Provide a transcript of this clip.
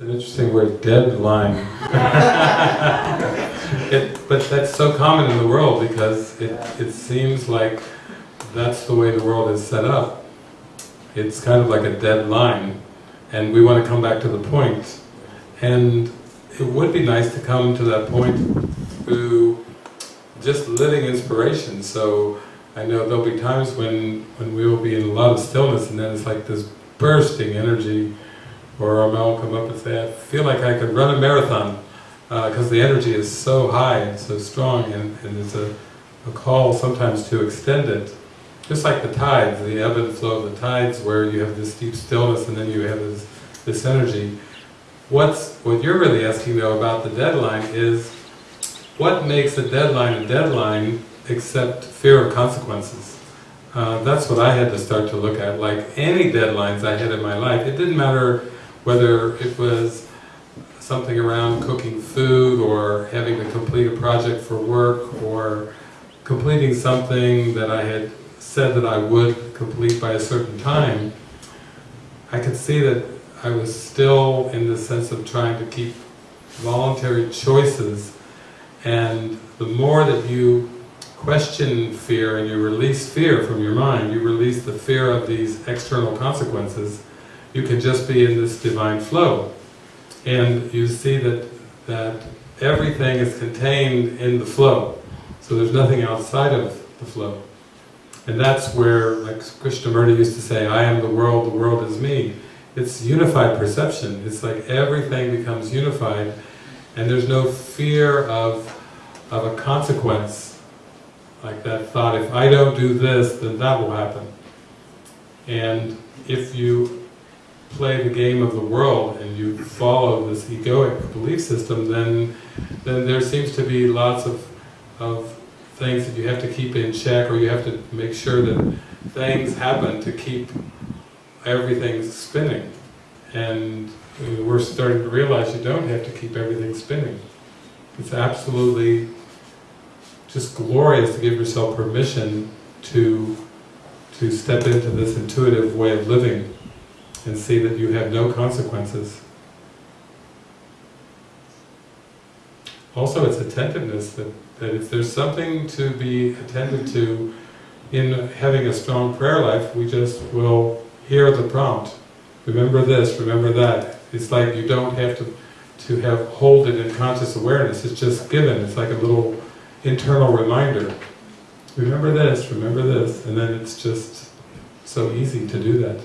word deadline. it, but that's so common in the world because it, it seems like that's the way the world is set up. It's kind of like a deadline and we want to come back to the point. And it would be nice to come to that point through just living inspiration. So I know there'll be times when, when we will be in a lot of stillness and then it's like this bursting energy or will come up and say, I feel like I could run a marathon because uh, the energy is so high and so strong and, and there's a, a call sometimes to extend it. Just like the tides, the ebb and flow of the tides where you have this deep stillness and then you have this, this energy. What's, what you're really asking though about the deadline is, what makes a deadline a deadline except fear of consequences? Uh, that's what I had to start to look at, like any deadlines I had in my life. It didn't matter whether it was something around cooking food or having to complete a project for work or completing something that I had said that I would complete by a certain time, I could see that I was still in the sense of trying to keep voluntary choices. And the more that you question fear and you release fear from your mind, you release the fear of these external consequences, you can just be in this divine flow. And you see that, that everything is contained in the flow. So there's nothing outside of the flow. And that's where, like Krishnamurti used to say, I am the world, the world is me. It's unified perception. It's like everything becomes unified and there's no fear of, of a consequence. Like that thought, if I don't do this, then that will happen. And if you play the game of the world and you follow this egoic belief system, then then there seems to be lots of, of things that you have to keep in check or you have to make sure that things happen to keep everything spinning. And uh, we're starting to realize you don't have to keep everything spinning. It's absolutely just glorious to give yourself permission to to step into this intuitive way of living and see that you have no consequences. Also it's attentiveness, that, that if there's something to be attended to in having a strong prayer life, we just will hear the prompt. Remember this, remember that. It's like you don't have to, to have hold it in conscious awareness, it's just given, it's like a little internal reminder. Remember this, remember this, and then it's just so easy to do that.